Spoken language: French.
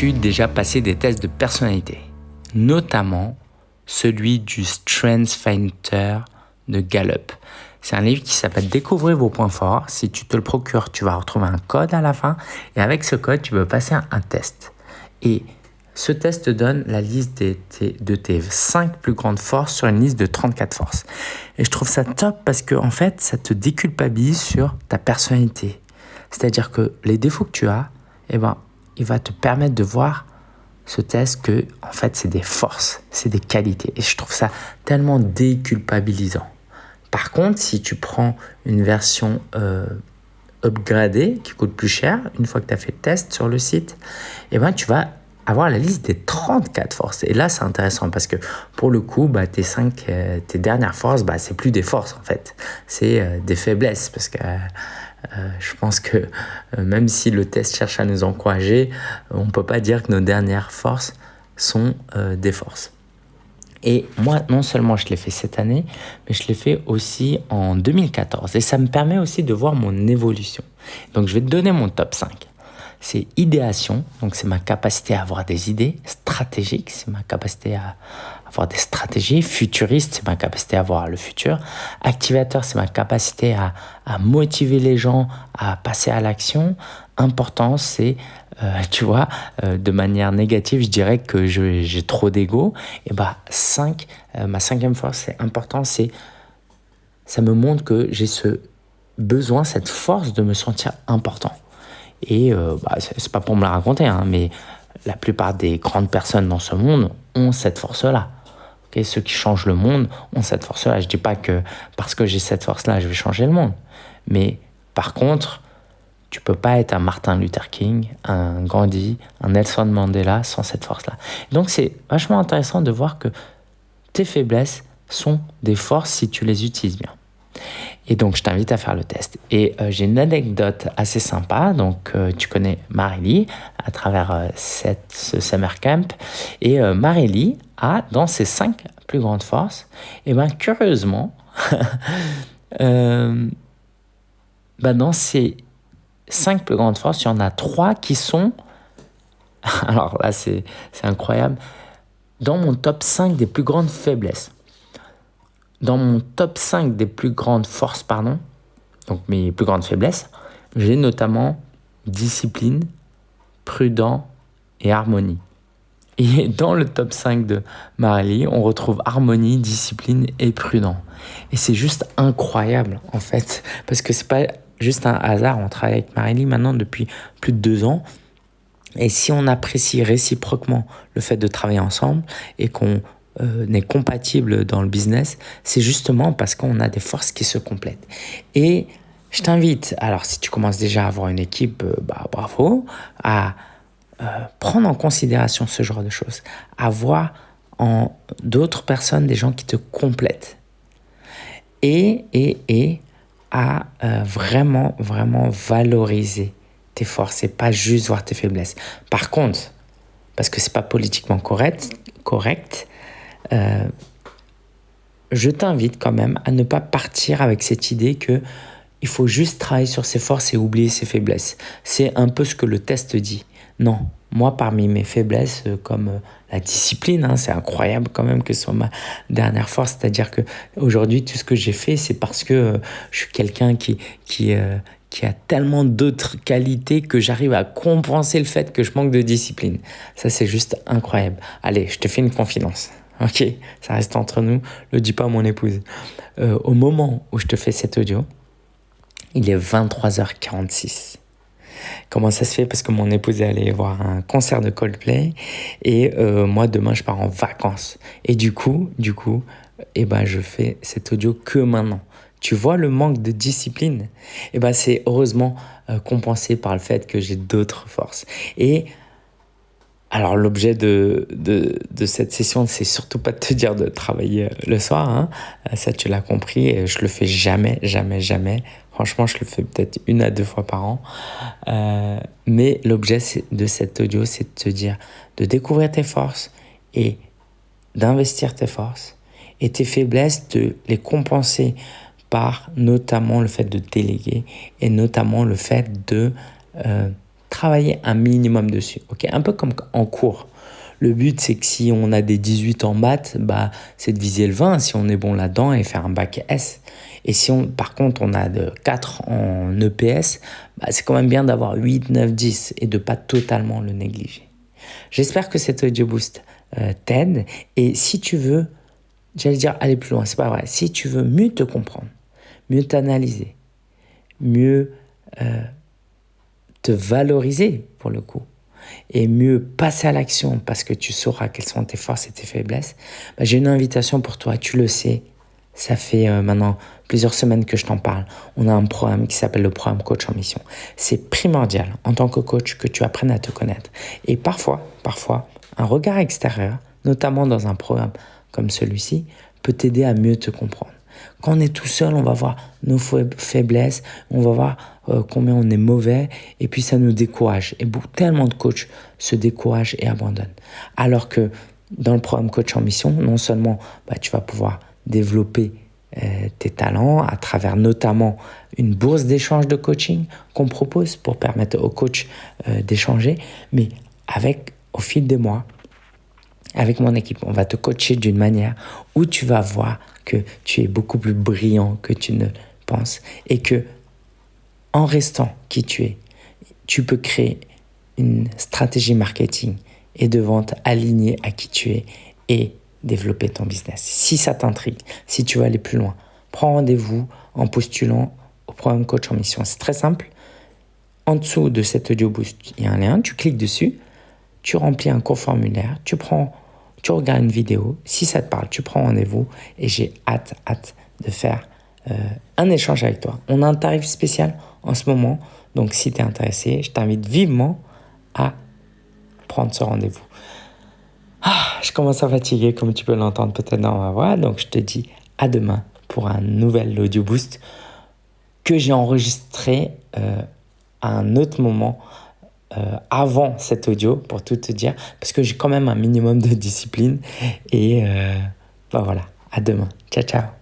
Déjà passé des tests de personnalité Notamment celui du Strengths Finder de Gallup. C'est un livre qui s'appelle Découvrir vos points forts. Si tu te le procures, tu vas retrouver un code à la fin. Et avec ce code, tu peux passer un, test. Et ce test te donne la liste de tes 5 plus grandes forces sur une liste de 34 forces. Et je trouve ça top parce que en fait, ça te déculpabilise sur ta personnalité. C'est-à-dire que les défauts que tu as, eh ben, il va te permettre de voir ce test que en fait, c'est des forces, c'est des qualités. Et je trouve ça tellement déculpabilisant. Par contre, si tu prends une version euh, upgradée qui coûte plus cher, une fois que tu as fait le test sur le site, eh ben, tu vas avoir la liste des 34 forces. Et là, c'est intéressant parce que pour le coup, bah, tes, 5, euh, tes dernières forces, bah, c'est plus des forces en fait, c'est euh, des faiblesses. Parce que je pense que même si le test cherche à nous encourager, on ne peut pas dire que nos dernières forces sont des forces. Et moi, non seulement je l'ai fait cette année, mais je l'ai fait aussi en 2014. Et ça me permet aussi de voir mon évolution. Donc, je vais te donner mon top 5. C'est idéation, donc c'est ma capacité à avoir des idées stratégiques, c'est ma capacité à avoir des stratégies. Futuriste, c'est ma capacité à voir le futur. Activateur, c'est ma capacité à, à motiver les gens à passer à l'action. Importance, c'est euh, tu vois, euh, de manière négative, je dirais que j'ai trop d'ego. Et bah, 5, euh, ma cinquième force, c'est important, c'est ça me montre que j'ai ce besoin, cette force de me sentir important. Et bah, c'est pas pour me la raconter, hein, mais la plupart des grandes personnes dans ce monde ont cette force-là. Ceux qui changent le monde ont cette force-là. Je dis pas que parce que j'ai cette force-là, je vais changer le monde. Mais par contre, tu peux pas être un Martin Luther King, un Gandhi, un Nelson Mandela sans cette force-là. Donc c'est vachement intéressant de voir que tes faiblesses sont des forces si tu les utilises bien. Et donc, je t'invite à faire le test. Et euh, j'ai une anecdote assez sympa. Donc, euh, tu connais Marélie à travers euh, cette, ce summer camp. Et Marélie a, dans ses cinq plus grandes forces, et bien, curieusement, ben, dans ses cinq plus grandes forces, il y en a trois qui sont, alors là c'est incroyable, dans mon top 5 des plus grandes faiblesses. Dans mon top 5 des plus grandes forces, pardon, donc mes plus grandes faiblesses, j'ai notamment discipline, prudent et harmonie. Et dans le top 5 de Marley, on retrouve harmonie, discipline et prudent. Et c'est juste incroyable en fait, parce que c'est pas juste un hasard. On travaille avec Marélie maintenant depuis plus de deux ans. Et si on apprécie réciproquement le fait de travailler ensemble et qu'on euh, est compatible dans le business, c'est justement parce qu'on a des forces qui se complètent. Et je t'invite, alors si tu commences déjà à avoir une équipe, euh, bah, bravo, à euh, prendre en considération ce genre de choses, à voir en d'autres personnes des gens qui te complètent. Et, et, et à vraiment, vraiment valoriser tes forces et pas juste voir tes faiblesses. Par contre, parce que c'est pas politiquement correct, correct euh, je t'invite quand même à ne pas partir avec cette idée que il faut juste travailler sur ses forces et oublier ses faiblesses. C'est un peu ce que le test dit. Non, moi, parmi mes faiblesses, euh, comme euh, la discipline, hein, c'est incroyable quand même que ce soit ma dernière force. C'est-à-dire que aujourd'hui, tout ce que j'ai fait, c'est parce que je suis quelqu'un qui, qui, qui a tellement d'autres qualités que j'arrive à compenser le fait que je manque de discipline. Ça, c'est juste incroyable. Allez, je te fais une confidence. Ok, ça reste entre nous. Le dis pas à mon épouse. au moment où je te fais cet audio, il est 23h46. Comment ça se fait? Parce que mon épouse est allée voir un concert de Coldplay et euh, moi demain je pars en vacances. Et du coup, du coup, eh ben, je fais cet audio que maintenant. Tu vois le manque de discipline? Eh ben, c'est heureusement euh, compensé par le fait que j'ai d'autres forces. Et alors l'objet de, de, de, cette session, c'est surtout pas de te dire de travailler euh, le soir, hein. ça tu l'as compris, et je le fais jamais, jamais, jamais. Franchement, je le fais peut-être une à deux fois par an. Euh, mais l'objet de cet audio, c'est de te dire de découvrir tes forces et d'investir tes forces et tes faiblesses, de les compenser par notamment le fait de déléguer et notamment le fait de euh, travailler un minimum dessus. ok? Un peu comme en cours. Le but, c'est que si on a des 18 en maths, bah, c'est de viser le 20 si on est bon là-dedans et faire un bac S. Et si on, par contre, on a de 4 en EPS, bah, c'est quand même bien d'avoir 8, 9, 10 et de pas totalement le négliger. J'espère que cet audio boost euh, t'aide. Et si tu veux, j'allais dire aller plus loin, c'est pas vrai. Si tu veux mieux te comprendre, mieux t'analyser, mieux euh, te valoriser pour le coup, et mieux passer à l'action parce que tu sauras quelles sont tes forces et tes faiblesses, bah, j'ai une invitation pour toi. Tu le sais, ça fait euh, maintenant plusieurs semaines que je t'en parle. On a un programme qui s'appelle le programme Coach en Mission. C'est primordial en tant que coach que tu apprennes à te connaître. Et parfois, parfois, un regard extérieur, notamment dans un programme comme celui-ci, peut t'aider à mieux te comprendre. Quand on est tout seul, on va voir nos faiblesses, on va voir euh, combien on est mauvais, et puis ça nous décourage. Et beaucoup, tellement de coachs se découragent et abandonnent. Alors que dans le programme Coach en Mission, non seulement bah, tu vas pouvoir développer euh, tes talents à travers notamment une bourse d'échange de coaching qu'on propose pour permettre aux coachs euh, d'échanger, mais avec au fil des mois, avec mon équipe, on va te coacher d'une manière où tu vas voir que tu es beaucoup plus brillant que tu ne penses et que en restant qui tu es, tu peux créer une stratégie marketing et de vente alignée à qui tu es et développer ton business. Si ça t'intrigue, si tu veux aller plus loin, prends rendez-vous en postulant au programme Coach en Mission. C'est très simple. En dessous de cet audio boost, il y a un lien, tu cliques dessus, tu remplis un court formulaire, tu prends, tu regardes une vidéo. Si ça te parle, tu prends rendez-vous et j'ai hâte, hâte de faire euh, un échange avec toi. On a un tarif spécial en ce moment, donc si tu es intéressé, je t'invite vivement à prendre ce rendez-vous. Ah, je commence à fatiguer, comme tu peux l'entendre peut-être dans ma voix, donc je te dis à demain pour un nouvel audio boost que j'ai enregistré euh, à un autre moment euh, avant cet audio, pour tout te dire, parce que j'ai quand même un minimum de discipline. Et euh, bah voilà, à demain. Ciao, ciao.